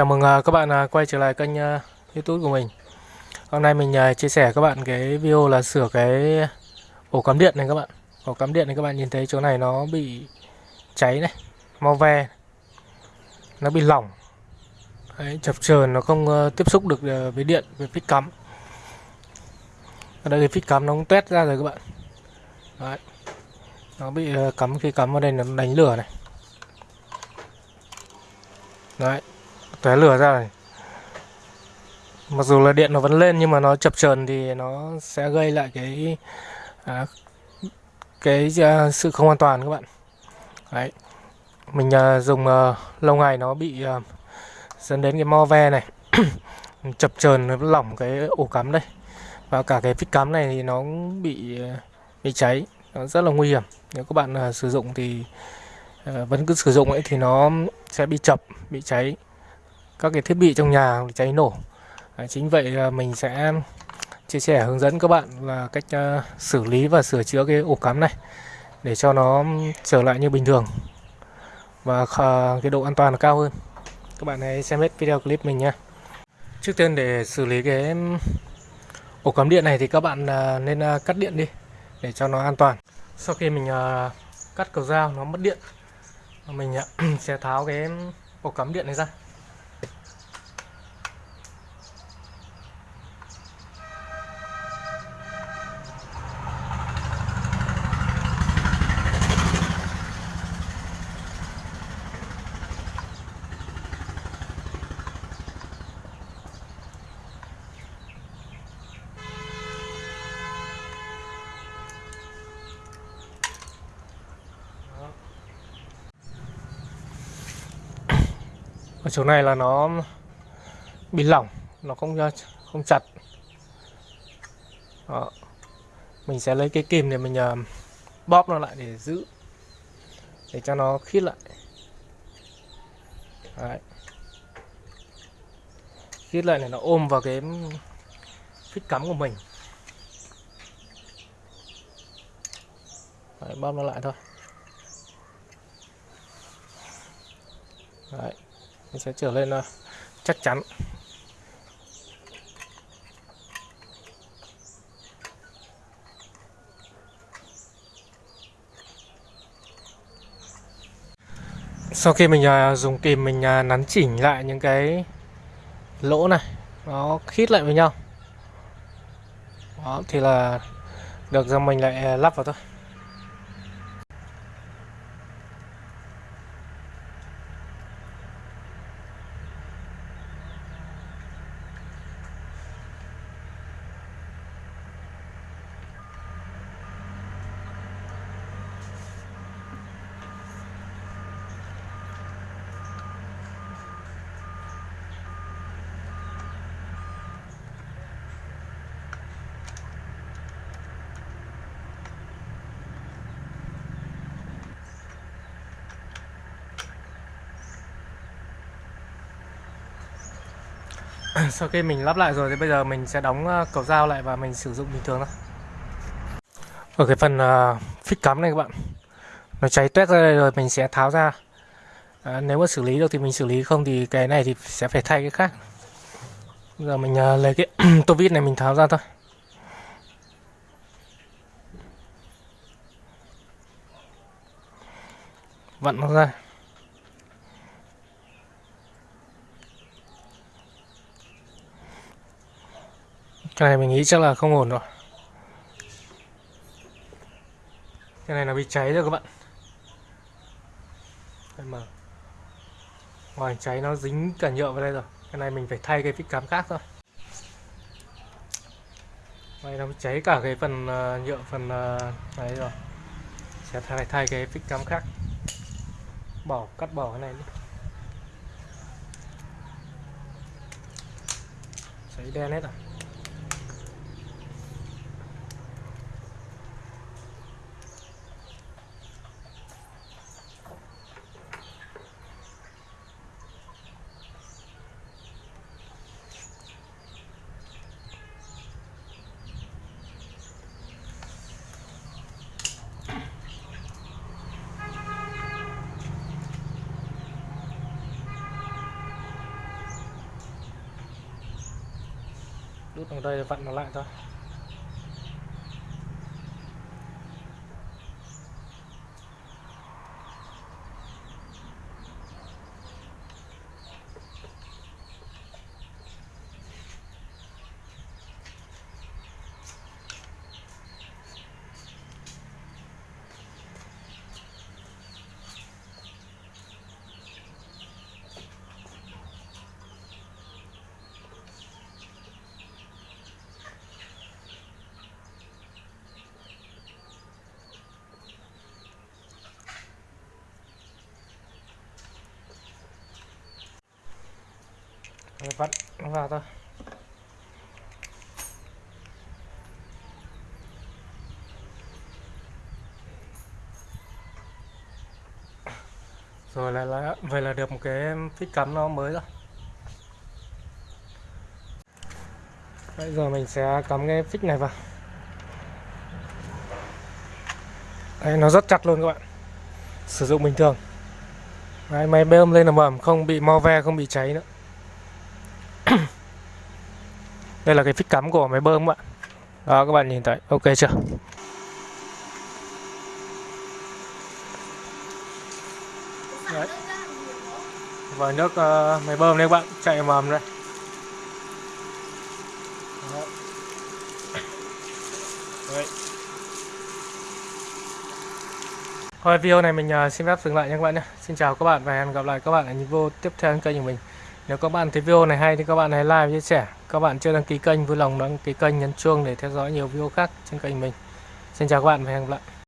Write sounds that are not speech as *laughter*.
Chào mừng à, các bạn à, quay trở lại kênh à, YouTube của mình. Hôm nay mình chia sẻ các bạn cái video là sửa cái ổ cắm điện này các bạn. Ổ cắm điện này các bạn nhìn thấy chỗ này nó bị cháy này, mau ve. Nó bị lỏng. Đấy, chập chờn nó không ờ, tiếp xúc được ờ, với điện, với phích cắm. Ở đây cái phích cắm nó cũng tuét ra rồi các bạn. Đấy. Nó bị ờ, cắm khi cắm vào đây nó đánh lửa này. Đấy, tóe lửa ra này. Mặc dù là điện nó vẫn lên nhưng mà nó chập chờn thì nó sẽ gây lại cái à, cái à, sự không an toàn các bạn. Đấy. Mình à, dùng à, lâu ngày nó bị à, dẫn đến cái mo ve này. *clears throat* Chập chờn nó lỏng cái ổ cắm đây. Và cả cái phích cắm này thì nó bị à, bị cháy. Nó rất là nguy hiểm. Nếu các bạn à, sử dụng thì à, vẫn cứ sử dụng ấy thì nó sẽ bị chập bị cháy các cái thiết bị trong nhà cháy nổ. À, chính vậy à, mình sẽ chia sẻ hướng dẫn các bạn là cách uh, xử lý và sửa chữa cái ổ cắm này để cho nó trở lại như bình thường và uh, cái độ an toàn cao hơn. Các bạn hãy xem hết video clip mình nha trước tiên để xử lý cái ổ cắm điện này thì các bạn uh, nên uh, cắt điện đi để cho nó an toàn. Sau khi mình uh, cắt cầu dao nó mất điện mình uh, *clears throat* sẽ tháo cái ổ cắm điện này ra. Ở chỗ này là nó bị lỏng nó không không chặt. Đó. mình sẽ lấy cái kìm để mình uh, bóp nó lại để giữ để cho nó khít lại. Đấy. khít lại này nó ôm vào cái phích cắm của mình. Đấy, bóp nó lại thôi. Đấy nó sẽ trở lên ờ, chắc chắn. Sau khi mình à, dùng kìm mình à, nắn chỉnh lại những cái lỗ này nó khít lại với nhau. Đó thì là được ra mình lại lắp vào thôi. *coughs* sau khi mình lắp lại rồi thì bây giờ mình sẽ đóng ờ, cầu dao lại và mình sử dụng bình thường thôi. Ở cái phần uh, phích cắm này các bạn. Nó cháy tuét ra đây rồi mình sẽ tháo ra. À, nếu mà xử lý được thì mình xử lý không thì cái này thì sẽ phải thay cái khác. Bây giờ mình uh, lấy cái *coughs* tô vít này mình tháo ra thôi. Vặn nó ra. Cái này mình nghĩ chắc là không ổn rồi. Cái này nó bị cháy rồi các bạn. Đây mà. Ngoài cháy nó dính cả nhựa vào đây rồi. Cái này mình phải thay cái vít cắm khác thôi. Đây nó cháy cả cái phần uh, nhựa phần uh, đấy rồi. Sẽ thay thay cái vít cắm khác. Bỏ cắt bỏ cái này đi. Cháy đen hết rồi. Đút bằng đây vặn nó lại thôi. Vặn nó vào thôi. Rồi là, là vậy là được một cái phích cắm nó mới rồi. Bây giờ mình sẽ cắm cái phích này vào. Đấy, nó rất chặt luôn các bạn. Sử dụng bình thường. Đấy, máy bơm lên là mầm không bị mo ve không bị cháy nữa đây là cái phích cắm của máy bơm ạ bạn đó các bạn nhìn thấy ok chưa Đấy. và nước uh, máy bơm đây các bạn chạy mầm đây Đấy. Thôi video này mình uh, xin phép dừng lại nha các bạn nhé. Xin chào các bạn và hẹn gặp lại các bạn ở những video tiếp theo trên kênh của mình. Nếu các bạn thấy video này hay thì các bạn hãy like chia sẻ. Các bạn chưa đăng ký kênh, vui lòng đăng ký kênh nhấn chuông để theo dõi nhiều video khác trên kênh mình. Xin chào các bạn và hẹn gặp lại.